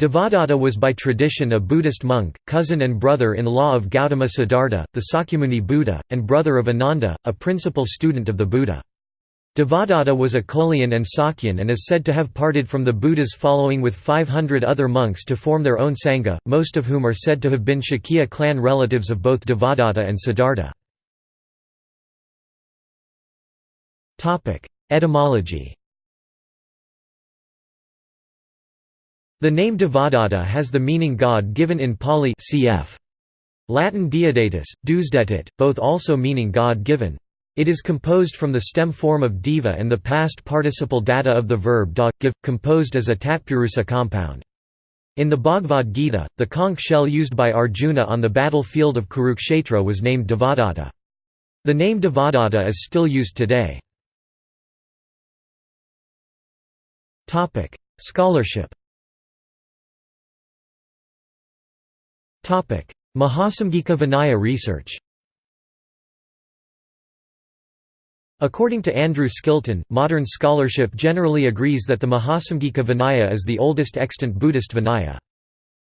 Devadatta was by tradition a Buddhist monk, cousin and brother-in-law of Gautama Siddhartha, the Sakyamuni Buddha, and brother of Ananda, a principal student of the Buddha. Devadatta was a Kolian and Sakyan and is said to have parted from the Buddha's following with 500 other monks to form their own Sangha, most of whom are said to have been Shakya clan relatives of both Devadatta and Siddhartha. Etymology The name Devadatta has the meaning God given in Pali cf. Latin Deodatus, Deusdedit, both also meaning God given. It is composed from the stem form of deva and the past participle data of the verb da, give, composed as a tatpurusa compound. In the Bhagavad Gita, the conch shell used by Arjuna on the battlefield of Kurukshetra was named Devadatta. The name Devadatta is still used today. Scholarship Mahasamgika Vinaya research According to Andrew Skilton, modern scholarship generally agrees that the Mahasamgika Vinaya is the oldest extant Buddhist Vinaya.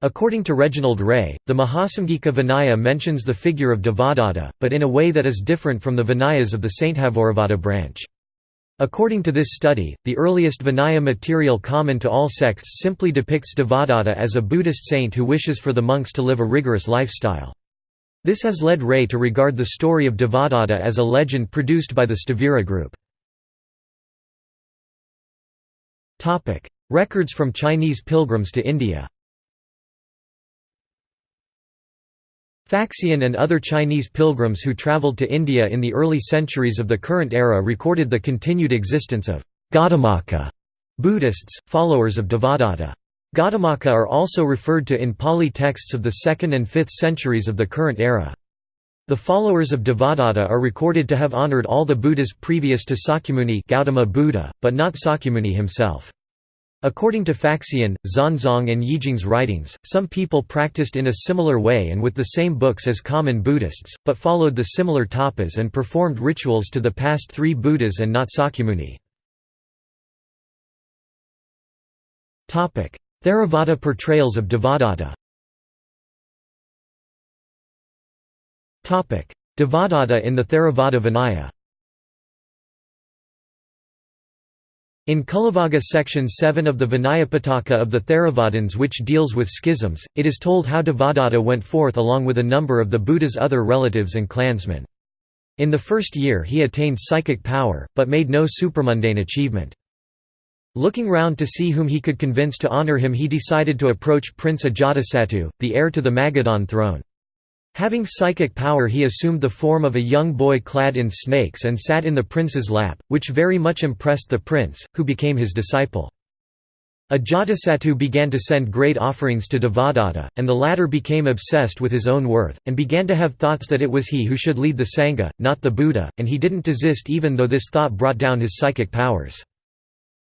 According to Reginald Ray, the Mahasamgika Vinaya mentions the figure of Devadatta, but in a way that is different from the Vinayas of the Sthaviravada branch. According to this study, the earliest Vinaya material common to all sects simply depicts Devadatta as a Buddhist saint who wishes for the monks to live a rigorous lifestyle. This has led Ray to regard the story of Devadatta as a legend produced by the Sthavira group. Records from Chinese pilgrims to India Faxian and other Chinese pilgrims who travelled to India in the early centuries of the current era recorded the continued existence of Gautamaka Buddhists, followers of Devadatta. Gautamaka are also referred to in Pali texts of the 2nd and 5th centuries of the current era. The followers of Devadatta are recorded to have honoured all the Buddhas previous to Sakyamuni Gautama Buddha, but not Sakyamuni himself. According to Faxian, Xuanzang and Yijing's writings, some people practiced in a similar way and with the same books as common Buddhists, but followed the similar tapas and performed rituals to the past three Buddhas and not Sakyamuni. Theravada portrayals of Devadatta Devadatta in the Theravada Vinaya In Cullavagga section 7 of the Vinayapitaka of the Theravadins which deals with schisms, it is told how Devadatta went forth along with a number of the Buddha's other relatives and clansmen. In the first year he attained psychic power, but made no supramundane achievement. Looking round to see whom he could convince to honour him he decided to approach Prince Ajatasattu, the heir to the Magadhan throne. Having psychic power he assumed the form of a young boy clad in snakes and sat in the prince's lap, which very much impressed the prince, who became his disciple. Ajatasattu began to send great offerings to Devadatta, and the latter became obsessed with his own worth, and began to have thoughts that it was he who should lead the Sangha, not the Buddha, and he didn't desist even though this thought brought down his psychic powers.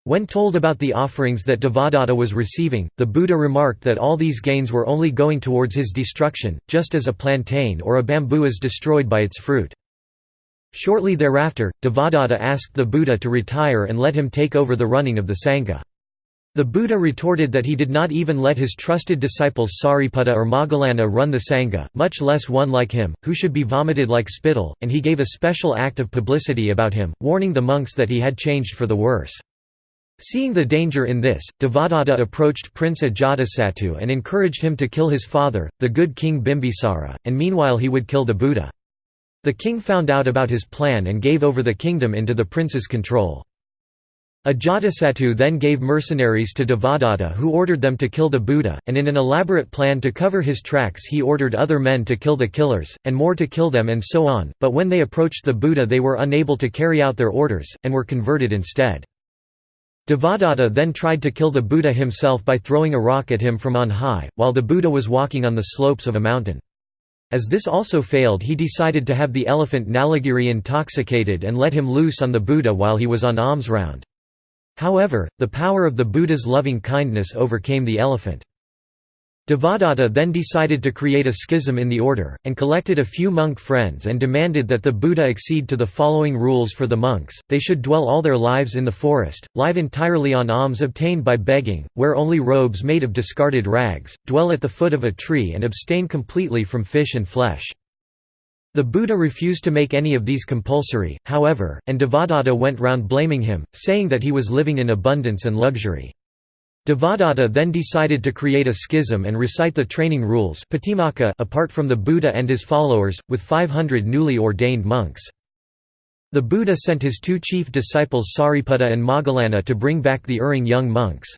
When told about the offerings that Devadatta was receiving, the Buddha remarked that all these gains were only going towards his destruction, just as a plantain or a bamboo is destroyed by its fruit. Shortly thereafter, Devadatta asked the Buddha to retire and let him take over the running of the Sangha. The Buddha retorted that he did not even let his trusted disciples Sariputta or Moggallana run the Sangha, much less one like him, who should be vomited like spittle, and he gave a special act of publicity about him, warning the monks that he had changed for the worse. Seeing the danger in this, Devadatta approached Prince Ajatasattu and encouraged him to kill his father, the good king Bimbisara, and meanwhile he would kill the Buddha. The king found out about his plan and gave over the kingdom into the prince's control. Ajatasattu then gave mercenaries to Devadatta who ordered them to kill the Buddha, and in an elaborate plan to cover his tracks he ordered other men to kill the killers, and more to kill them and so on, but when they approached the Buddha they were unable to carry out their orders, and were converted instead. Devadatta then tried to kill the Buddha himself by throwing a rock at him from on high, while the Buddha was walking on the slopes of a mountain. As this also failed he decided to have the elephant Nalagiri intoxicated and let him loose on the Buddha while he was on alms round. However, the power of the Buddha's loving kindness overcame the elephant. Devadatta then decided to create a schism in the order, and collected a few monk friends and demanded that the Buddha accede to the following rules for the monks, they should dwell all their lives in the forest, live entirely on alms obtained by begging, wear only robes made of discarded rags, dwell at the foot of a tree and abstain completely from fish and flesh. The Buddha refused to make any of these compulsory, however, and Devadatta went round blaming him, saying that he was living in abundance and luxury. Devadatta then decided to create a schism and recite the training rules apart from the Buddha and his followers, with 500 newly ordained monks. The Buddha sent his two chief disciples Sariputta and Moggallana to bring back the erring young monks.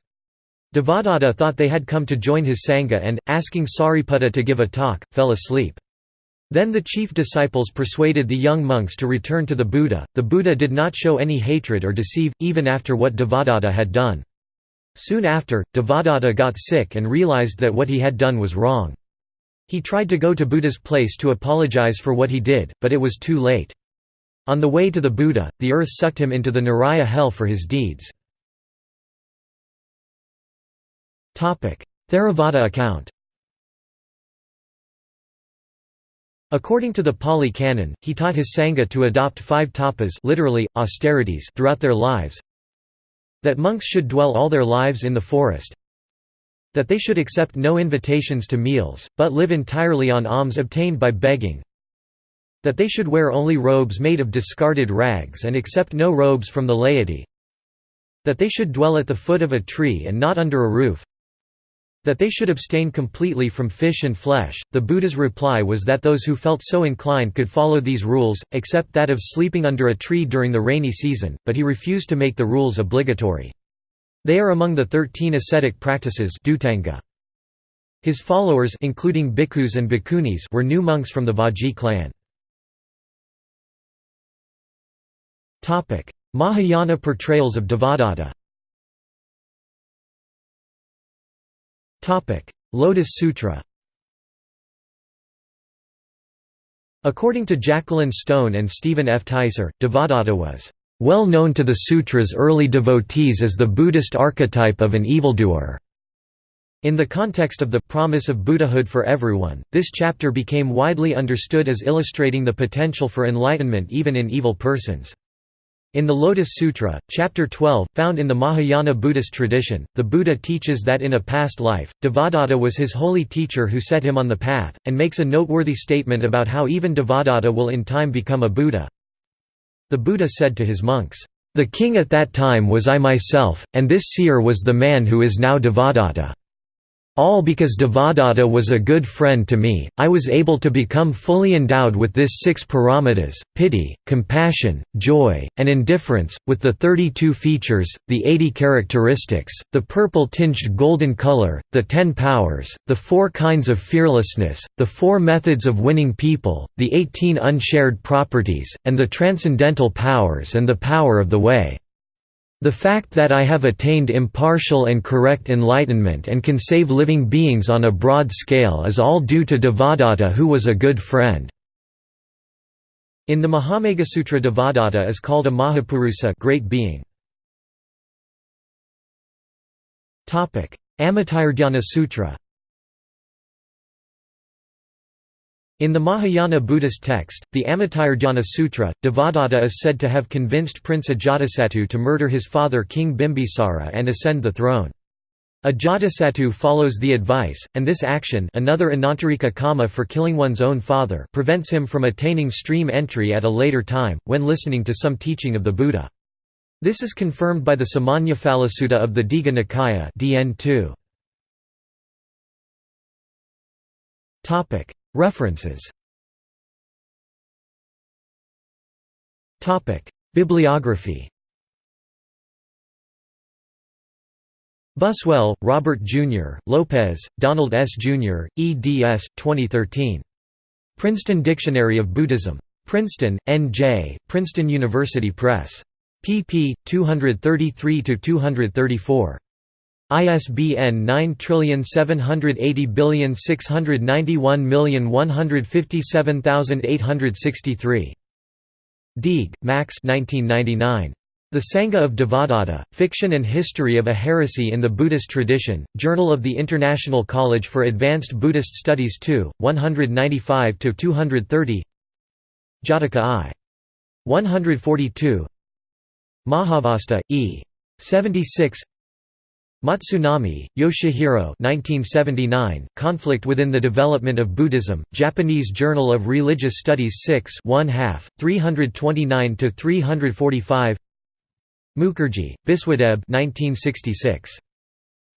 Devadatta thought they had come to join his Sangha and, asking Sariputta to give a talk, fell asleep. Then the chief disciples persuaded the young monks to return to the Buddha. The Buddha did not show any hatred or deceive, even after what Devadatta had done. Soon after, Devadatta got sick and realized that what he had done was wrong. He tried to go to Buddha's place to apologize for what he did, but it was too late. On the way to the Buddha, the earth sucked him into the Naraka hell for his deeds. Theravada account According to the Pali Canon, he taught his Sangha to adopt five tapas literally, austerities throughout their lives, that monks should dwell all their lives in the forest. That they should accept no invitations to meals, but live entirely on alms obtained by begging. That they should wear only robes made of discarded rags and accept no robes from the laity. That they should dwell at the foot of a tree and not under a roof that they should abstain completely from fish and flesh. The Buddha's reply was that those who felt so inclined could follow these rules, except that of sleeping under a tree during the rainy season, but he refused to make the rules obligatory. They are among the thirteen ascetic practices His followers including bhikkhus and bhikkhunis were new monks from the Vajji clan. Mahayana portrayals of Devadatta Lotus Sutra According to Jacqueline Stone and Stephen F. Teiser, Devadatta was well known to the sutra's early devotees as the Buddhist archetype of an evildoer. In the context of the promise of Buddhahood for everyone, this chapter became widely understood as illustrating the potential for enlightenment even in evil persons. In the Lotus Sutra, Chapter 12, found in the Mahayana Buddhist tradition, the Buddha teaches that in a past life, Devadatta was his holy teacher who set him on the path, and makes a noteworthy statement about how even Devadatta will in time become a Buddha. The Buddha said to his monks, "'The king at that time was I myself, and this seer was the man who is now Devadatta. All because Devadatta was a good friend to me, I was able to become fully endowed with this six paramitas, pity, compassion, joy, and indifference, with the 32 features, the 80 characteristics, the purple-tinged golden color, the ten powers, the four kinds of fearlessness, the four methods of winning people, the 18 unshared properties, and the transcendental powers and the power of the way. The fact that I have attained impartial and correct enlightenment and can save living beings on a broad scale is all due to Devadatta who was a good friend. In the Mahameghasutra Devadatta is called a Mahapurusa great being. Amitayurdhyana Sutra In the Mahayana Buddhist text, the Amitayurdhyana Sutra, Devadatta is said to have convinced Prince Ajatasattu to murder his father King Bimbisara and ascend the throne. Ajatasattu follows the advice, and this action another Anantarika kama for killing one's own father prevents him from attaining stream entry at a later time, when listening to some teaching of the Buddha. This is confirmed by the Samannaphalasutta of the Digha Nikaya DN 2. References Bibliography Buswell, Robert Jr., Lopez, Donald S. Jr., eds. 2013. Princeton Dictionary of Buddhism. Princeton, N.J., Princeton University Press. pp. 233–234. ISBN 9780691157863. Deeg, Max 1999. The Sangha of Devadatta, Fiction and History of a Heresy in the Buddhist Tradition, Journal of the International College for Advanced Buddhist Studies 2, 195–230 Jataka I. 142 Mahavastu, E. 76 Matsunami, Yoshihiro 1979, Conflict Within the Development of Buddhism, Japanese Journal of Religious Studies 6 1 half, 329–345 Mukherjee, Biswadeb 1966.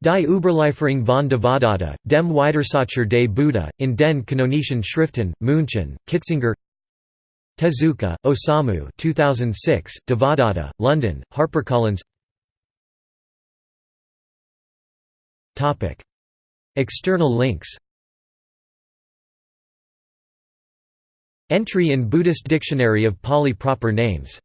Die Überlieferung von Devadatta, dem Widersacher des Buddha, in den kanonischen Schriften, München, Kitzinger. Tezuka, Osamu 2006, Devadatta, London, HarperCollins External links. Entry in Buddhist Dictionary of Pali proper names